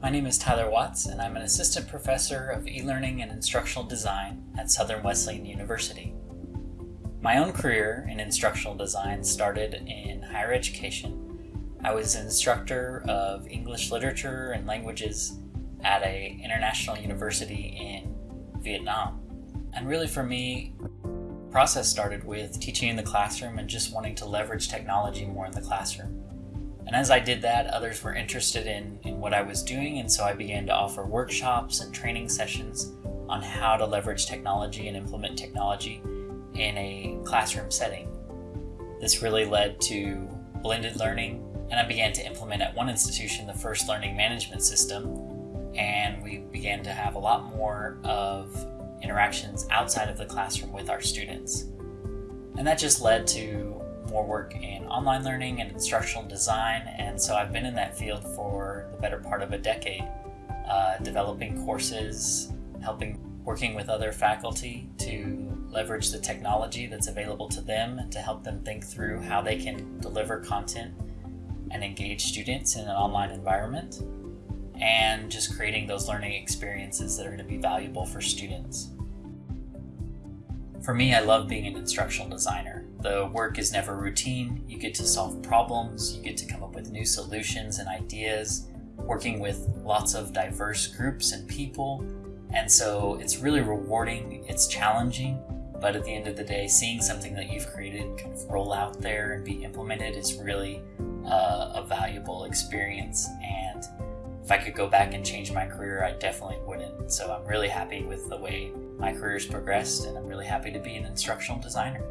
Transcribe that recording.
My name is Tyler Watts, and I'm an assistant professor of e learning and instructional design at Southern Wesleyan University. My own career in instructional design started in higher education. I was an instructor of English literature and languages at a international university in Vietnam. And really for me, process started with teaching in the classroom and just wanting to leverage technology more in the classroom. And as I did that, others were interested in, in what I was doing, and so I began to offer workshops and training sessions on how to leverage technology and implement technology in a classroom setting. This really led to blended learning, and I began to implement at one institution the first learning management system, and we began to have a lot more of interactions outside of the classroom with our students. And that just led to more work in online learning and instructional design, and so I've been in that field for the better part of a decade, uh, developing courses, helping working with other faculty to leverage the technology that's available to them to help them think through how they can deliver content and engage students in an online environment and just creating those learning experiences that are going to be valuable for students. For me, I love being an instructional designer. The work is never routine. You get to solve problems, you get to come up with new solutions and ideas, working with lots of diverse groups and people. And so it's really rewarding, it's challenging, but at the end of the day, seeing something that you've created kind of roll out there and be implemented is really uh, a valuable experience. And if I could go back and change my career, I definitely wouldn't. So I'm really happy with the way my career's progressed, and I'm really happy to be an instructional designer.